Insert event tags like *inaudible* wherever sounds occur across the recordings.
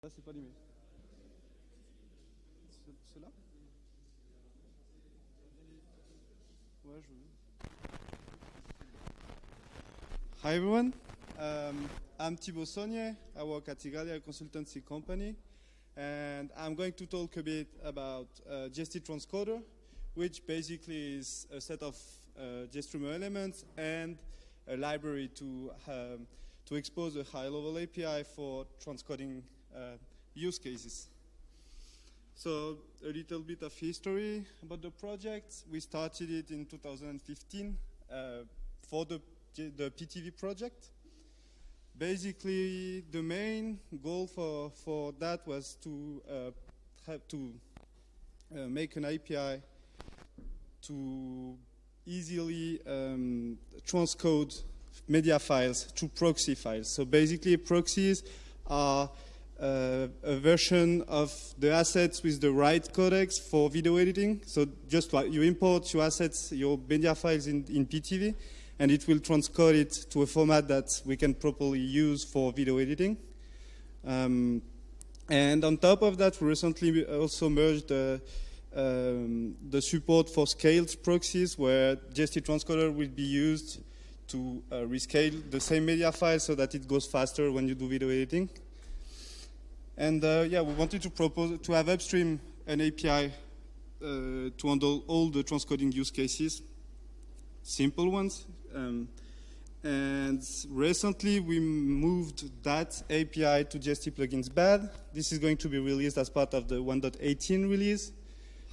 Là, c'est pas allumé. Ouais, je Hi everyone, um, I'm Thibault Saunier. I work at Igalia Consultancy Company, and I'm going to talk a bit about uh, GST Transcoder, which basically is a set of uh, GStreamer elements and a library to um, to expose a high-level API for transcoding use cases. So a little bit of history about the project. We started it in 2015 uh, for the, the Pitivi project. Basically, the main goal for, for that was to uh, have to uh, make an API to easily um, transcode media files to proxy files. So basically, proxies are uh, a version of the assets with the right codecs for video editing. So just like you import your assets, your media files in, in Pitivi, and it will transcode it to a format that we can properly use for video editing. Um, and on top of that, we recently also merged uh, um, the support for scaled proxies, where GST transcoder will be used to uh, rescale the same media file so that it goes faster when you do video editing. And uh, yeah, we wanted to propose to have upstream an API uh, to handle all the transcoding use cases, simple ones. Um, and recently we moved that API to GST plugins bad. This is going to be released as part of the 1.18 release.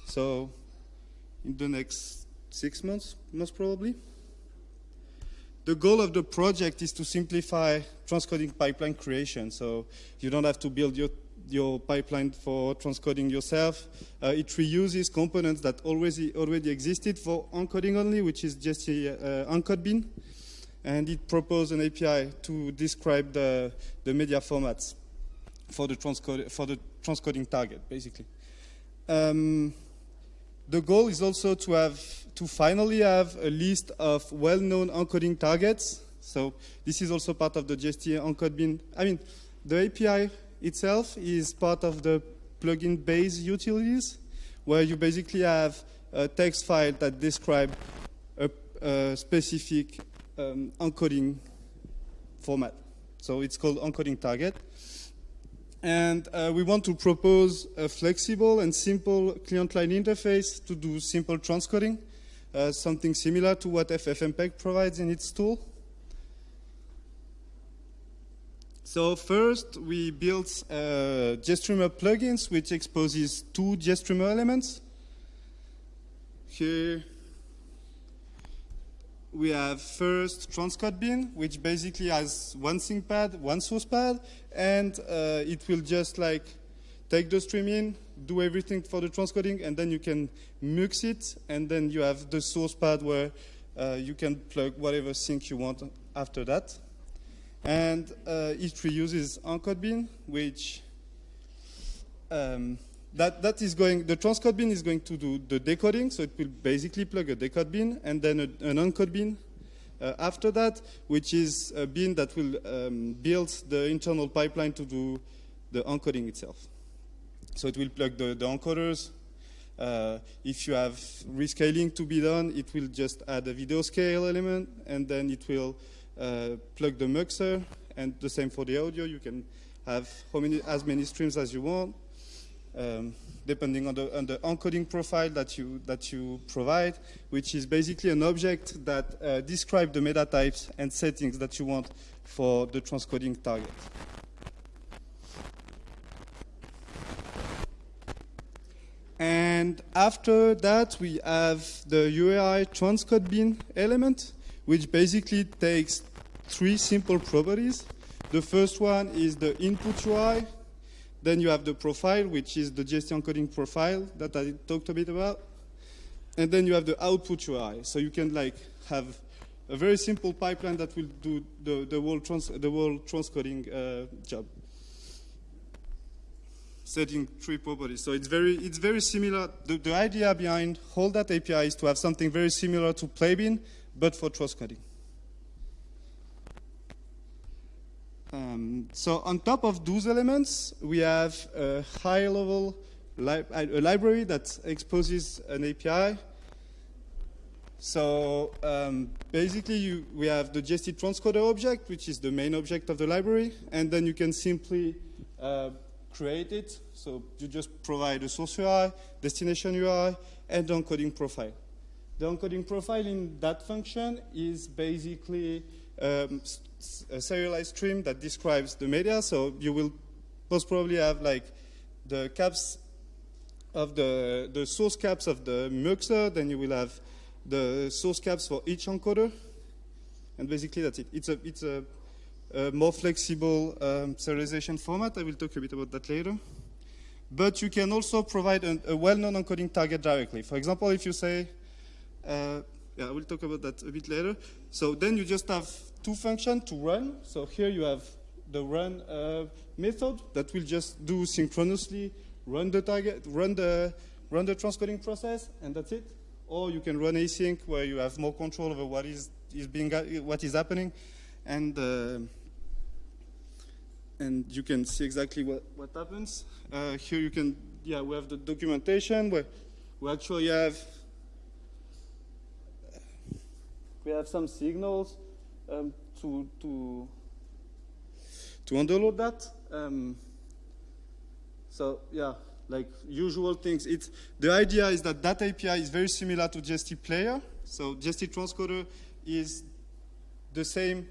So in the next six months, most probably. The goal of the project is to simplify transcoding pipeline creation. So you don't have to build your, your pipeline for transcoding yourself. Uh, it reuses components that already, already existed for encoding only, which is just a uh, encode bin. And it proposed an API to describe the, the media formats for the, transcode, for the transcoding target, basically. Um, the goal is also to have to finally have a list of well-known encoding targets. So this is also part of the GST encode bin. I mean, the API itself is part of the plugin base utilities, where you basically have a text file that describes a, a specific um, encoding format. So it's called encoding target. And uh, we want to propose a flexible and simple client line interface to do simple transcoding, uh, something similar to what FFmpeg provides in its tool. So first, we built uh, GStreamer plugins, which exposes two GStreamer elements. Here, we have first transcode bin, which basically has one sink pad, one source pad, and uh, it will just like take the stream in, do everything for the transcoding, and then you can mix it, and then you have the source pad where uh, you can plug whatever sink you want after that. And uh, it reuses encode bin, which um, that, that is going, the transcode bin is going to do the decoding, so it will basically plug a decode bin and then a, an encode bin uh, after that, which is a bin that will um, build the internal pipeline to do the encoding itself. So it will plug the, the encoders. Uh, if you have rescaling to be done, it will just add a video scale element, and then it will uh, plug the muxer, and the same for the audio. You can have many, as many streams as you want um, depending on the, on the, encoding profile that you, that you provide, which is basically an object that uh, describes the meta types and settings that you want for the transcoding target. And after that, we have the URI transcode bin element, which basically takes three simple properties. The first one is the input URI, then you have the profile, which is the GST encoding profile that I talked a bit about. And then you have the output URI. So you can like have a very simple pipeline that will do the, the whole, trans, the whole transcoding uh, job. Setting three properties. So it's very, it's very similar. The, the idea behind all that API is to have something very similar to Playbin, but for transcoding. Um, so on top of those elements, we have a high-level li a library that exposes an API. So um, basically, you, we have the GST transcoder object, which is the main object of the library, and then you can simply uh, create it. So you just provide a source URI, destination URI, and the encoding profile. The encoding profile in that function is basically um, a serialized stream that describes the media. So you will most probably have like the caps of the, the source caps of the muxer, then you will have the source caps for each encoder. And basically that's it. It's a, it's a, a more flexible um, serialization format. I will talk a bit about that later. But you can also provide an, a well-known encoding target directly. For example, if you say, uh, yeah, I will talk about that a bit later. So then you just have two functions to run. So here you have the run uh, method that will just do synchronously run the target, run the run the transcoding process, and that's it. Or you can run async where you have more control over what is is being what is happening, and uh, and you can see exactly what what happens. Uh, here you can yeah we have the documentation where we actually have we have some signals um, to to to underload that. Um, so yeah, like usual things. It's the idea is that that API is very similar to GST Player. So GST Transcoder is the same.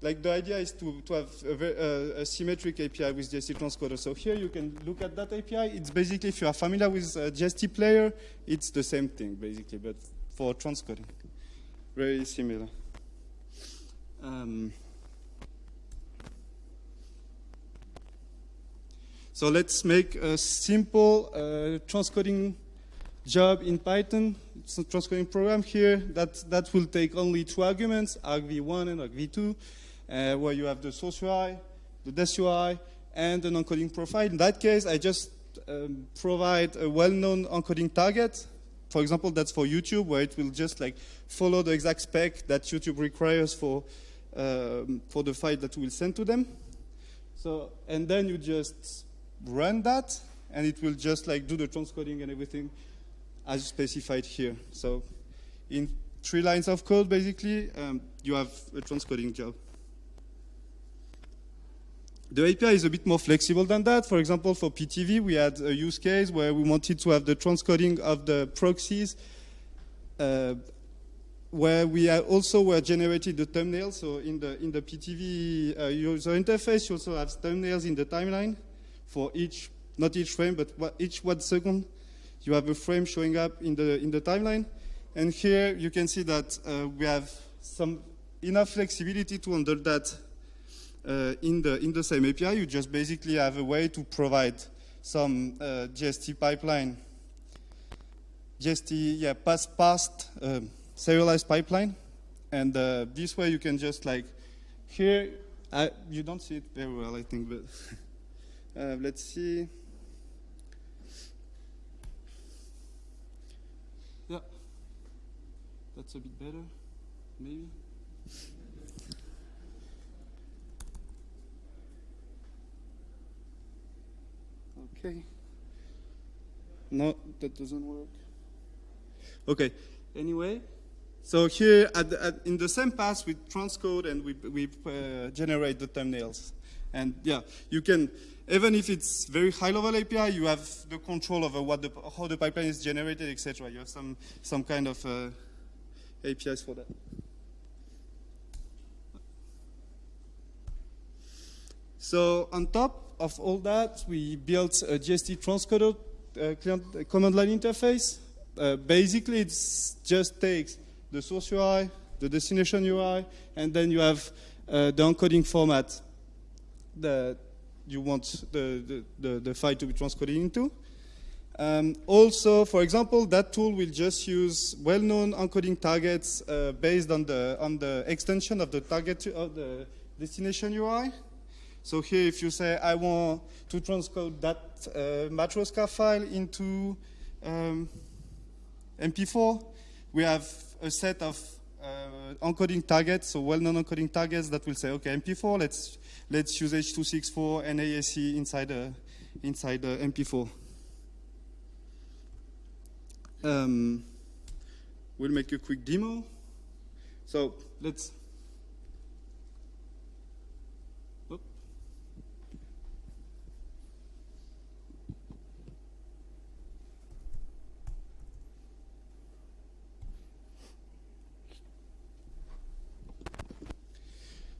Like the idea is to, to have a, a, symmetric API with GST Transcoder. So here you can look at that API. It's basically, if you are familiar with uh, GST Player, it's the same thing basically, but for transcoding. Very similar. Um, so let's make a simple uh, transcoding job in Python. It's a transcoding program here that, that will take only two arguments, argv1 and argv2, uh, where you have the source URI, the des URI, and an encoding profile. In that case, I just um, provide a well-known encoding target for example, that's for YouTube, where it will just like follow the exact spec that YouTube requires for, um, for the file that we'll send to them. So, and then you just run that, and it will just like do the transcoding and everything as specified here. So in three lines of code, basically, um, you have a transcoding job. The API is a bit more flexible than that. For example, for Pitivi, we had a use case where we wanted to have the transcoding of the proxies, uh, where we also were generated the thumbnails. So in the in the Pitivi uh, user interface, you also have thumbnails in the timeline for each, not each frame, but each one second, you have a frame showing up in the in the timeline. And here you can see that uh, we have some enough flexibility to handle that in, the, in the same API, you just basically have a way to provide some uh, GST pipeline, GST, yeah, past, past uh, serialized pipeline. And uh, this way you can just like, here, I, you don't see it very well, I think, but *laughs* uh, let's see. Yeah, that's a bit better, maybe. Okay. No, that doesn't work. Okay. Anyway, so here at at, in the same pass we transcode and we, we uh, generate the thumbnails. And yeah, you can, even if it's very high level API, you have the control over what the, how the pipeline is generated, etc. You have some, some kind of uh, APIs for that. So on top, of all that, we built a GST transcoder uh, client, uh, command line interface. Uh, basically, it just takes the source URI, the destination URI, and then you have uh, the encoding format that you want the, the, the, the file to be transcoded into. Um, also, for example, that tool will just use well-known encoding targets uh, based on the, on the extension of the target of the destination URI. So here, if you say, I want to transcode that uh, Matroska file into um, MP4, we have a set of uh, encoding targets, so well-known encoding targets that will say, okay, MP4, let's let's use H.264 and AAC inside uh, inside uh, MP4. Um, we'll make a quick demo. So let's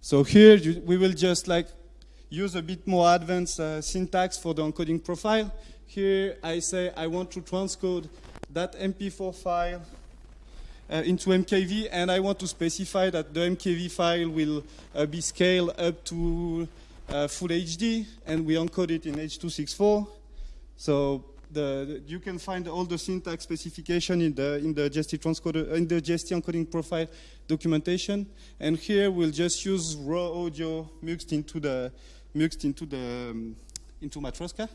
So here you, we will just like use a bit more advanced uh, syntax for the encoding profile. Here I say I want to transcode that MP4 file uh, into MKV and I want to specify that the MKV file will uh, be scaled up to uh, full HD and we encode it in H.264. So the, you can find all the syntax specification in the in the GST transcoder in the encoding profile documentation. And here we'll just use raw audio mixed into the mixed into the um, into Matroska.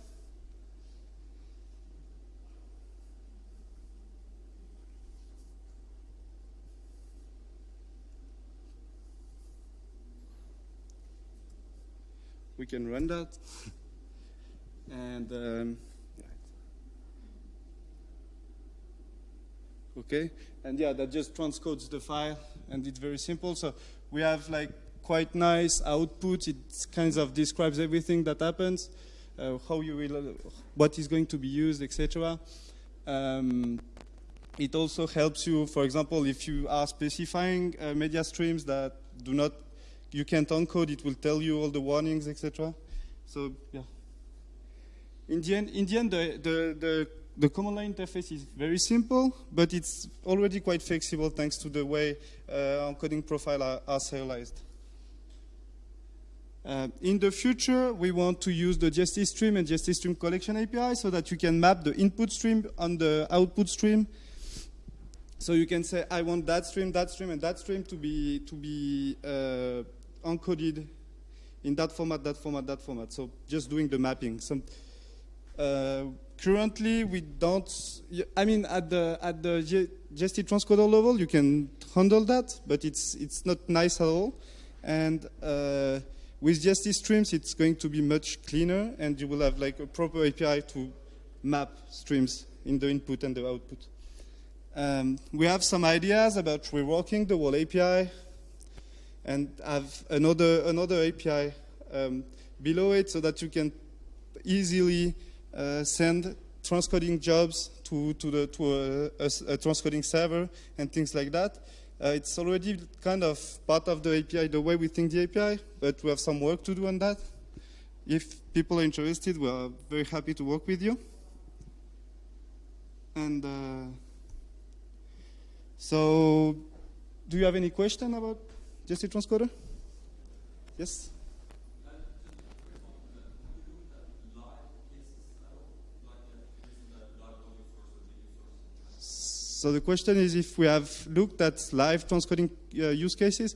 We can run that. *laughs* and um, okay? And yeah, that just transcodes the file, and it's very simple. So we have like quite nice output. It kind of describes everything that happens, uh, how you will, what is going to be used, etc. Um, it also helps you, for example, if you are specifying uh, media streams that do not, you can't encode, it will tell you all the warnings, etc. So yeah. In the end, in the, end the, the, the the command line interface is very simple, but it's already quite flexible thanks to the way uh, encoding profile are, are serialized. Uh, in the future, we want to use the GST stream and GST stream collection API so that you can map the input stream on the output stream. So you can say, I want that stream, that stream, and that stream to be to be uh, encoded in that format, that format, that format. So just doing the mapping. Some, currently, we don't. I mean, at the at the GST transcoder level, you can handle that, but it's it's not nice at all. And uh, with GST streams, it's going to be much cleaner, and you will have like a proper API to map streams in the input and the output. Um, we have some ideas about reworking the whole API, and have another another API um, below it, so that you can easily uh, send transcoding jobs to, to, the, to a, a, a, transcoding server and things like that. Uh, it's already kind of part of the API, the way we think the API, but we have some work to do on that. If people are interested, we are very happy to work with you. And uh, so, do you have any question about GST Transcoder? Yes? So the question is if we have looked at live transcoding uh, use cases.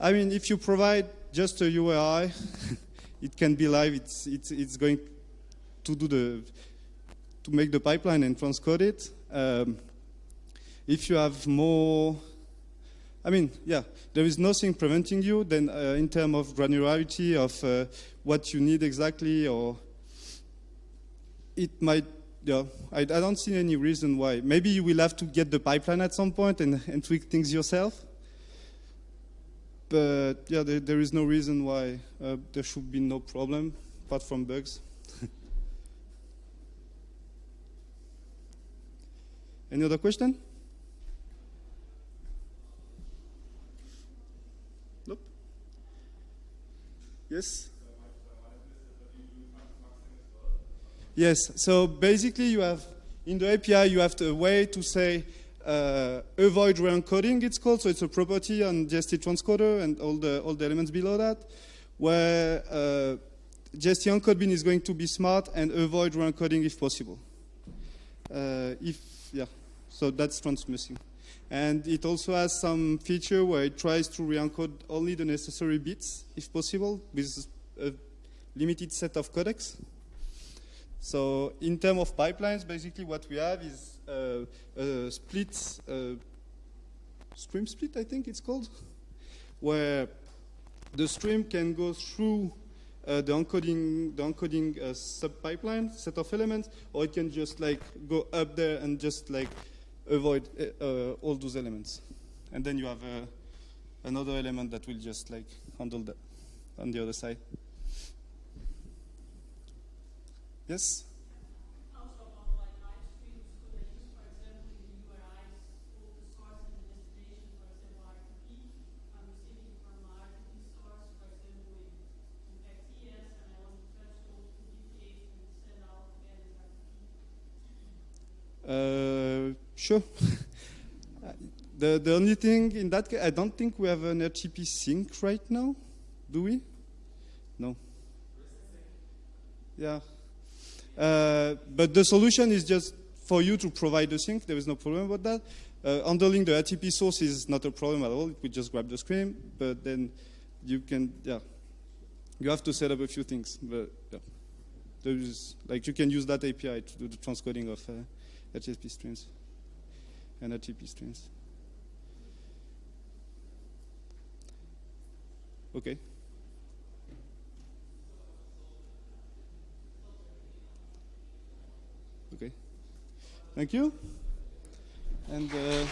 I mean, if you provide just a URI, *laughs* it can be live. It's, it's, it's going to do the, to make the pipeline and transcode it. Um, if you have more, I mean, yeah, there is nothing preventing you then uh, in terms of granularity of uh, what you need exactly or it might yeah, I, I, don't see any reason why. Maybe you will have to get the pipeline at some point and, and tweak things yourself. But yeah, there, there is no reason why uh, there should be no problem apart from bugs. *laughs* any other question? Nope. Yes? Yes, so basically you have, in the API, you have a way to say uh, avoid re-encoding, it's called, so it's a property on GST transcoder and all the, all the elements below that, where uh, GST encode bin is going to be smart and avoid re-encoding if possible. Uh, if, yeah, so that's transmuxing. And it also has some feature where it tries to re-encode only the necessary bits, if possible, with a limited set of codecs. So in terms of pipelines, basically what we have is uh, a split uh, stream split, I think it's called, *laughs* where the stream can go through uh, the encoding, the encoding uh, sub pipeline set of elements, or it can just like go up there and just like avoid uh, uh all those elements, and then you have uh, another element that will just like handle that on the other side. Yes. Uh, sure. *laughs* the, the only thing in that case, I don't think we have an RTP sink right now, do we? No. Yeah. Uh, but the solution is just for you to provide the sink. There is no problem about that. Uh, handling the RTP source is not a problem at all. We just grab the stream, but then you can, yeah, you have to set up a few things. But yeah, there is like you can use that API to do the transcoding of. Uh, HTTP streams and HTTP streams. Okay. Thank you. And. Uh,